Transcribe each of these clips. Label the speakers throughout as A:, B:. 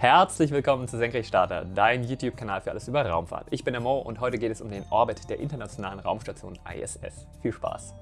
A: Herzlich willkommen zu Senkrechtstarter, dein YouTube-Kanal für alles über Raumfahrt. Ich bin der Mo und heute geht es um den Orbit der internationalen Raumstation ISS. Viel Spaß!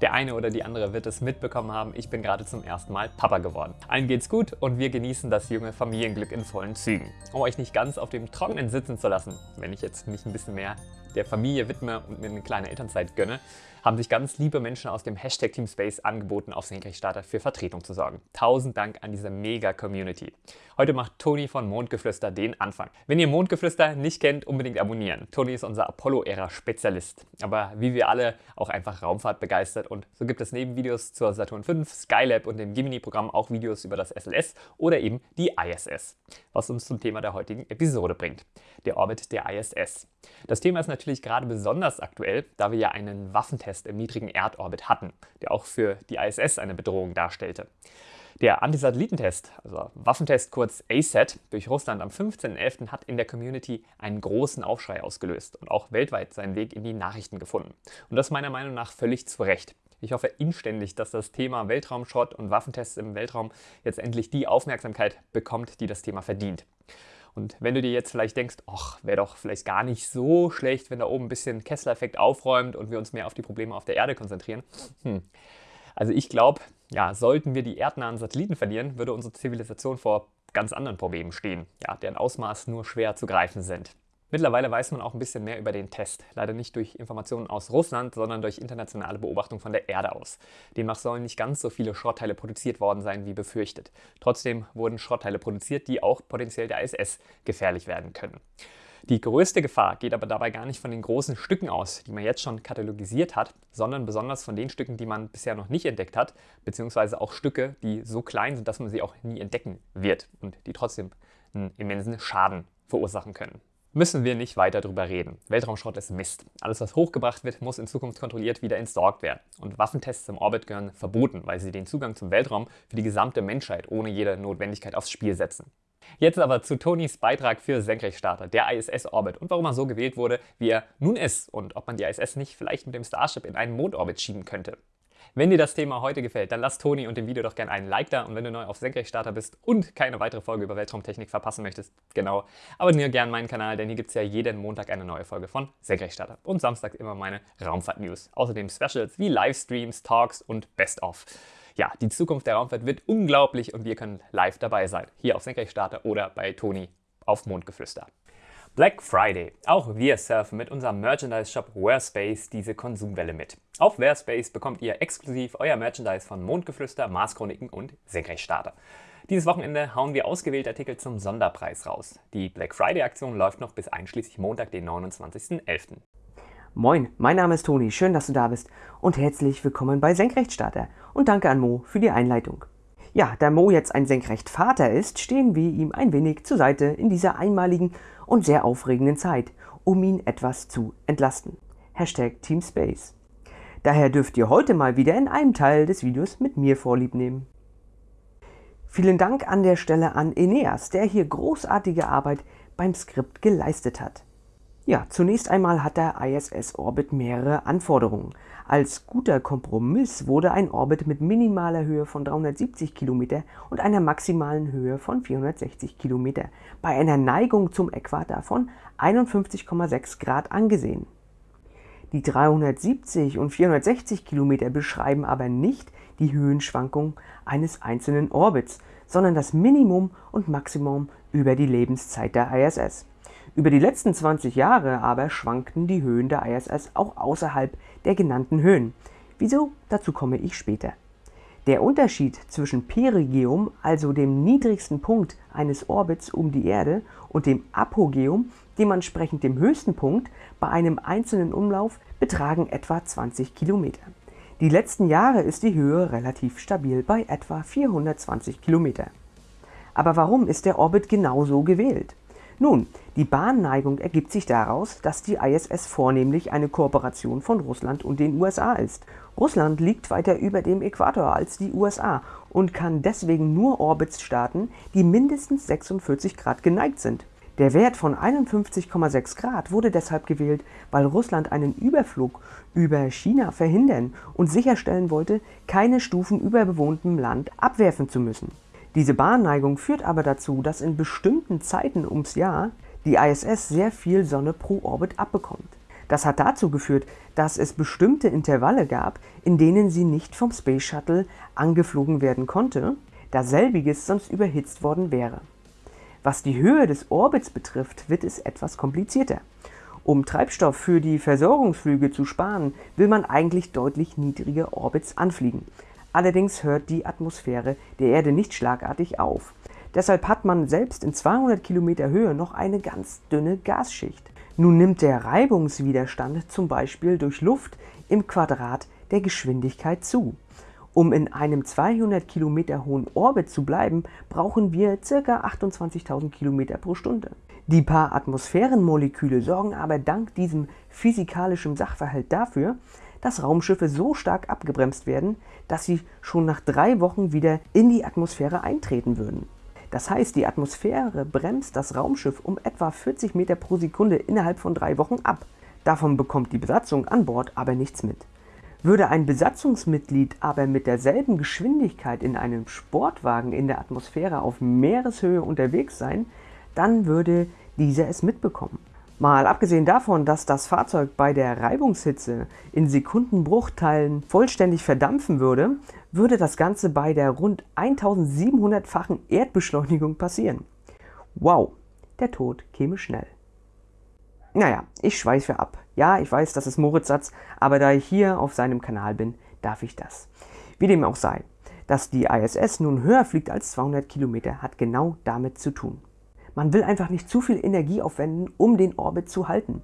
A: Der eine oder die andere wird es mitbekommen haben, ich bin gerade zum ersten Mal Papa geworden. Allen geht's gut und wir genießen das junge Familienglück in vollen Zügen. Um euch nicht ganz auf dem Trockenen sitzen zu lassen, wenn ich jetzt mich ein bisschen mehr der Familie widme und mir eine kleine Elternzeit gönne, haben sich ganz liebe Menschen aus dem Hashtag Teamspace angeboten, auf Senkrechtstarter für Vertretung zu sorgen. Tausend Dank an diese Mega-Community. Heute macht Toni von Mondgeflüster den Anfang. Wenn ihr Mondgeflüster nicht kennt, unbedingt abonnieren. Toni ist unser Apollo-Ära-Spezialist. Aber wie wir alle auch einfach Raumfahrt begeistert und so gibt es neben Videos zur Saturn V, Skylab und dem Gemini-Programm auch Videos über das SLS oder eben die ISS. Was uns zum Thema der heutigen Episode bringt. Der Orbit der ISS. Das Thema ist natürlich gerade besonders aktuell, da wir ja einen Waffentest im niedrigen Erdorbit hatten, der auch für die ISS eine Bedrohung darstellte. Der Antisatellitentest, also Waffentest kurz ASAT, durch Russland am 15.11. hat in der Community einen großen Aufschrei ausgelöst und auch weltweit seinen Weg in die Nachrichten gefunden. Und das meiner Meinung nach völlig zu Recht. Ich hoffe inständig, dass das Thema Weltraumschrott und Waffentests im Weltraum jetzt endlich die Aufmerksamkeit bekommt, die das Thema verdient. Und wenn du dir jetzt vielleicht denkst, ach, wäre doch vielleicht gar nicht so schlecht, wenn da oben ein bisschen Kessler-Effekt aufräumt und wir uns mehr auf die Probleme auf der Erde konzentrieren. Hm. Also ich glaube, ja, sollten wir die erdnahen Satelliten verlieren, würde unsere Zivilisation vor ganz anderen Problemen stehen, ja, deren Ausmaß nur schwer zu greifen sind. Mittlerweile weiß man auch ein bisschen mehr über den Test. Leider nicht durch Informationen aus Russland, sondern durch internationale Beobachtung von der Erde aus. Demnach sollen nicht ganz so viele Schrottteile produziert worden sein, wie befürchtet. Trotzdem wurden Schrottteile produziert, die auch potenziell der ISS gefährlich werden können. Die größte Gefahr geht aber dabei gar nicht von den großen Stücken aus, die man jetzt schon katalogisiert hat, sondern besonders von den Stücken, die man bisher noch nicht entdeckt hat, beziehungsweise auch Stücke, die so klein sind, dass man sie auch nie entdecken wird und die trotzdem einen immensen Schaden verursachen können müssen wir nicht weiter drüber reden. Weltraumschrott ist Mist. Alles, was hochgebracht wird, muss in Zukunft kontrolliert wieder entsorgt werden. Und Waffentests im Orbit gehören verboten, weil sie den Zugang zum Weltraum für die gesamte Menschheit ohne jede Notwendigkeit aufs Spiel setzen. Jetzt aber zu Tonys Beitrag für Senkrechtstarter, der ISS-Orbit und warum er so gewählt wurde, wie er nun ist und ob man die ISS nicht vielleicht mit dem Starship in einen Mondorbit schieben könnte. Wenn dir das Thema heute gefällt, dann lass Toni und dem Video doch gerne einen Like da und wenn du neu auf Senkrechtstarter bist und keine weitere Folge über Weltraumtechnik verpassen möchtest, genau, abonniere gerne meinen Kanal, denn hier gibt es ja jeden Montag eine neue Folge von Senkrechtstarter und samstags immer meine Raumfahrt-News. Außerdem Specials wie Livestreams, Talks und Best-of. Ja, die Zukunft der Raumfahrt wird unglaublich und wir können live dabei sein, hier auf Senkrechtstarter oder bei Toni auf Mondgeflüster. Black Friday. Auch wir surfen mit unserem Merchandise-Shop Wearspace diese Konsumwelle mit. Auf Wearspace bekommt ihr exklusiv euer Merchandise von Mondgeflüster, Marschroniken und Senkrechtstarter. Dieses Wochenende hauen wir ausgewählte Artikel zum Sonderpreis raus. Die Black Friday-Aktion läuft noch bis einschließlich Montag, den 29.11.
B: Moin, mein Name ist Toni, schön, dass du da bist und herzlich willkommen bei Senkrechtstarter und danke an Mo für die Einleitung. Ja, da Mo jetzt ein Senkrechtvater ist, stehen wir ihm ein wenig zur Seite in dieser einmaligen und sehr aufregenden Zeit, um ihn etwas zu entlasten. Hashtag Teamspace. Daher dürft ihr heute mal wieder in einem Teil des Videos mit mir vorlieb nehmen. Vielen Dank an der Stelle an Eneas, der hier großartige Arbeit beim Skript geleistet hat. Ja, zunächst einmal hat der ISS-Orbit mehrere Anforderungen. Als guter Kompromiss wurde ein Orbit mit minimaler Höhe von 370 km und einer maximalen Höhe von 460 km bei einer Neigung zum Äquator von 51,6 Grad angesehen. Die 370 und 460 km beschreiben aber nicht die Höhenschwankung eines einzelnen Orbits, sondern das Minimum und Maximum über die Lebenszeit der ISS. Über die letzten 20 Jahre aber schwankten die Höhen der ISS auch außerhalb der genannten Höhen. Wieso? Dazu komme ich später. Der Unterschied zwischen Perigeum, also dem niedrigsten Punkt eines Orbits um die Erde, und dem Apogeum, dementsprechend dem höchsten Punkt, bei einem einzelnen Umlauf betragen etwa 20 Kilometer. Die letzten Jahre ist die Höhe relativ stabil bei etwa 420 Kilometer. Aber warum ist der Orbit genau so gewählt? Nun, die Bahnneigung ergibt sich daraus, dass die ISS vornehmlich eine Kooperation von Russland und den USA ist. Russland liegt weiter über dem Äquator als die USA und kann deswegen nur Orbits starten, die mindestens 46 Grad geneigt sind. Der Wert von 51,6 Grad wurde deshalb gewählt, weil Russland einen Überflug über China verhindern und sicherstellen wollte, keine Stufen über bewohntem Land abwerfen zu müssen. Diese Bahnneigung führt aber dazu, dass in bestimmten Zeiten ums Jahr die ISS sehr viel Sonne pro Orbit abbekommt. Das hat dazu geführt, dass es bestimmte Intervalle gab, in denen sie nicht vom Space Shuttle angeflogen werden konnte, da selbiges sonst überhitzt worden wäre. Was die Höhe des Orbits betrifft, wird es etwas komplizierter. Um Treibstoff für die Versorgungsflüge zu sparen, will man eigentlich deutlich niedrige Orbits anfliegen. Allerdings hört die Atmosphäre der Erde nicht schlagartig auf. Deshalb hat man selbst in 200 Kilometer Höhe noch eine ganz dünne Gasschicht. Nun nimmt der Reibungswiderstand zum Beispiel durch Luft im Quadrat der Geschwindigkeit zu. Um in einem 200 Kilometer hohen Orbit zu bleiben, brauchen wir ca. 28.000 Kilometer pro Stunde. Die paar Atmosphärenmoleküle sorgen aber dank diesem physikalischen Sachverhalt dafür, dass Raumschiffe so stark abgebremst werden, dass sie schon nach drei Wochen wieder in die Atmosphäre eintreten würden. Das heißt, die Atmosphäre bremst das Raumschiff um etwa 40 Meter pro Sekunde innerhalb von drei Wochen ab. Davon bekommt die Besatzung an Bord aber nichts mit. Würde ein Besatzungsmitglied aber mit derselben Geschwindigkeit in einem Sportwagen in der Atmosphäre auf Meereshöhe unterwegs sein, dann würde dieser es mitbekommen. Mal abgesehen davon, dass das Fahrzeug bei der Reibungshitze in Sekundenbruchteilen vollständig verdampfen würde, würde das Ganze bei der rund 1700-fachen Erdbeschleunigung passieren. Wow, der Tod käme schnell. Naja, ich schweife ab. Ja, ich weiß, das ist Moritz Satz, aber da ich hier auf seinem Kanal bin, darf ich das. Wie dem auch sei, dass die ISS nun höher fliegt als 200 Kilometer, hat genau damit zu tun. Man will einfach nicht zu viel Energie aufwenden, um den Orbit zu halten.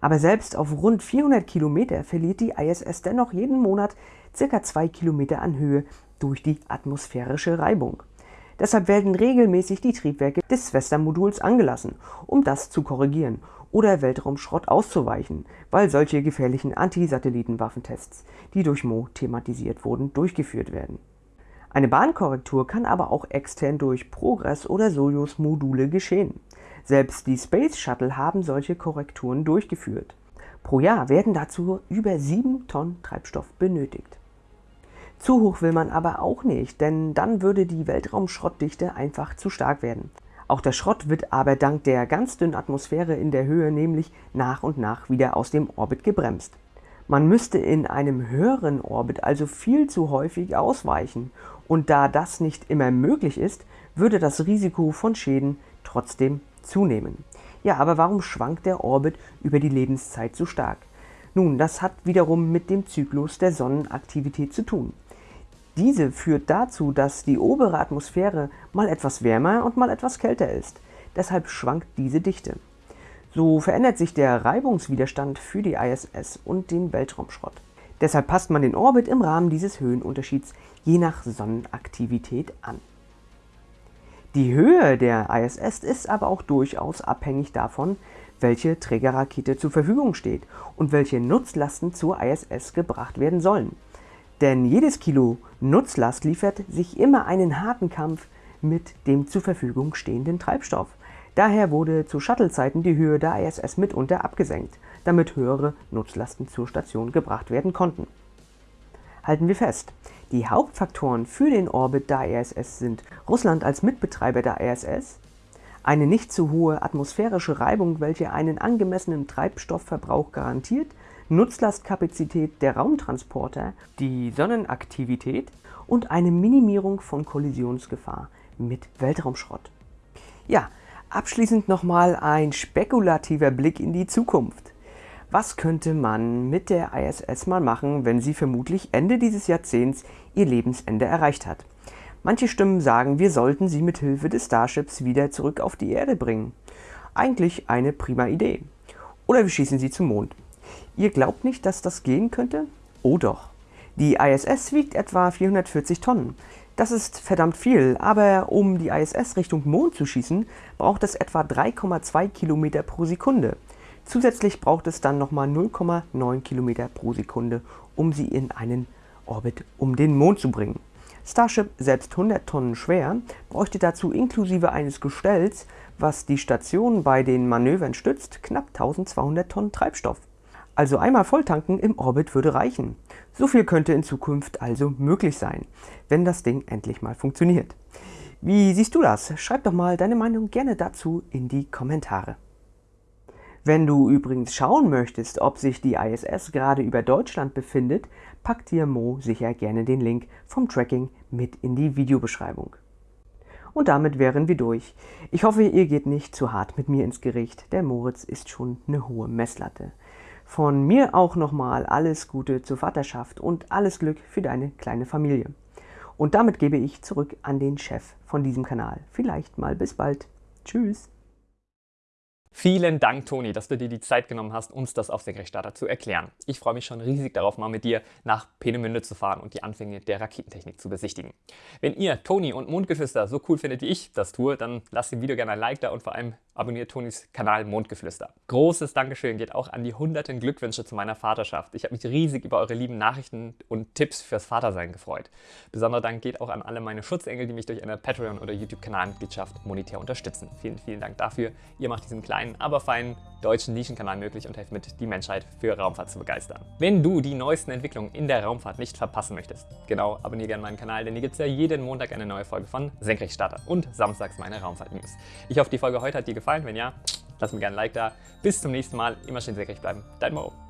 B: Aber selbst auf rund 400 Kilometer verliert die ISS dennoch jeden Monat ca. 2 Kilometer an Höhe durch die atmosphärische Reibung. Deshalb werden regelmäßig die Triebwerke des Svesta-Moduls angelassen, um das zu korrigieren oder Weltraumschrott auszuweichen, weil solche gefährlichen Antisatellitenwaffentests, die durch Mo thematisiert wurden, durchgeführt werden. Eine Bahnkorrektur kann aber auch extern durch Progress oder Soyuz-Module geschehen. Selbst die Space Shuttle haben solche Korrekturen durchgeführt. Pro Jahr werden dazu über 7 Tonnen Treibstoff benötigt. Zu hoch will man aber auch nicht, denn dann würde die Weltraumschrottdichte einfach zu stark werden. Auch der Schrott wird aber dank der ganz dünnen Atmosphäre in der Höhe nämlich nach und nach wieder aus dem Orbit gebremst. Man müsste in einem höheren Orbit also viel zu häufig ausweichen und da das nicht immer möglich ist, würde das Risiko von Schäden trotzdem zunehmen. Ja, aber warum schwankt der Orbit über die Lebenszeit so stark? Nun, das hat wiederum mit dem Zyklus der Sonnenaktivität zu tun. Diese führt dazu, dass die obere Atmosphäre mal etwas wärmer und mal etwas kälter ist. Deshalb schwankt diese Dichte. So verändert sich der Reibungswiderstand für die ISS und den Weltraumschrott. Deshalb passt man den Orbit im Rahmen dieses Höhenunterschieds je nach Sonnenaktivität an. Die Höhe der ISS ist aber auch durchaus abhängig davon, welche Trägerrakete zur Verfügung steht und welche Nutzlasten zur ISS gebracht werden sollen. Denn jedes Kilo Nutzlast liefert sich immer einen harten Kampf mit dem zur Verfügung stehenden Treibstoff. Daher wurde zu Shuttle-Zeiten die Höhe der ISS mitunter abgesenkt, damit höhere Nutzlasten zur Station gebracht werden konnten. Halten wir fest, die Hauptfaktoren für den Orbit der ISS sind Russland als Mitbetreiber der ISS, eine nicht zu hohe atmosphärische Reibung, welche einen angemessenen Treibstoffverbrauch garantiert, Nutzlastkapazität der Raumtransporter, die Sonnenaktivität und eine Minimierung von Kollisionsgefahr mit Weltraumschrott. Ja, Abschließend nochmal ein spekulativer Blick in die Zukunft. Was könnte man mit der ISS mal machen, wenn sie vermutlich Ende dieses Jahrzehnts ihr Lebensende erreicht hat? Manche Stimmen sagen, wir sollten sie mit Hilfe des Starships wieder zurück auf die Erde bringen. Eigentlich eine prima Idee. Oder wir schießen sie zum Mond. Ihr glaubt nicht, dass das gehen könnte? Oh doch. Die ISS wiegt etwa 440 Tonnen. Das ist verdammt viel, aber um die ISS Richtung Mond zu schießen, braucht es etwa 3,2 Kilometer pro Sekunde. Zusätzlich braucht es dann nochmal 0,9 Kilometer pro Sekunde, um sie in einen Orbit um den Mond zu bringen. Starship, selbst 100 Tonnen schwer, bräuchte dazu inklusive eines Gestells, was die Station bei den Manövern stützt, knapp 1200 Tonnen Treibstoff. Also einmal volltanken im Orbit würde reichen. So viel könnte in Zukunft also möglich sein, wenn das Ding endlich mal funktioniert. Wie siehst du das? Schreib doch mal deine Meinung gerne dazu in die Kommentare. Wenn du übrigens schauen möchtest, ob sich die ISS gerade über Deutschland befindet, packt dir Mo sicher gerne den Link vom Tracking mit in die Videobeschreibung. Und damit wären wir durch. Ich hoffe, ihr geht nicht zu hart mit mir ins Gericht. Der Moritz ist schon eine hohe Messlatte. Von mir auch nochmal alles Gute zur Vaterschaft und alles Glück für deine kleine Familie. Und damit gebe ich zurück an den Chef von diesem Kanal. Vielleicht mal bis bald. Tschüss.
A: Vielen Dank, Toni, dass du dir die Zeit genommen hast, uns das auf Senkrechtstarter zu erklären. Ich freue mich schon riesig darauf, mal mit dir nach Peenemünde zu fahren und die Anfänge der Raketentechnik zu besichtigen. Wenn ihr Toni und Mondgeflüster so cool findet, wie ich das tue, dann lasst dem Video gerne ein Like da und vor allem abonniert Tonis Kanal Mondgeflüster. Großes Dankeschön geht auch an die hunderten Glückwünsche zu meiner Vaterschaft. Ich habe mich riesig über eure lieben Nachrichten und Tipps fürs Vatersein gefreut. Besonderer Dank geht auch an alle meine Schutzengel, die mich durch eine Patreon- oder YouTube-Kanalmitgliedschaft monetär unterstützen. Vielen, vielen Dank dafür. Ihr macht diesen kleinen kleinen, aber feinen deutschen Nischenkanal möglich und helft mit, die Menschheit für Raumfahrt zu begeistern. Wenn du die neuesten Entwicklungen in der Raumfahrt nicht verpassen möchtest, genau, abonniere gerne meinen Kanal, denn hier gibt es ja jeden Montag eine neue Folge von Senkrechtstarter und samstags meine Raumfahrt-News. Ich hoffe, die Folge heute hat dir gefallen. Wenn ja, lass mir gerne ein Like da. Bis zum nächsten Mal. Immer schön senkrecht bleiben. Dein Mo.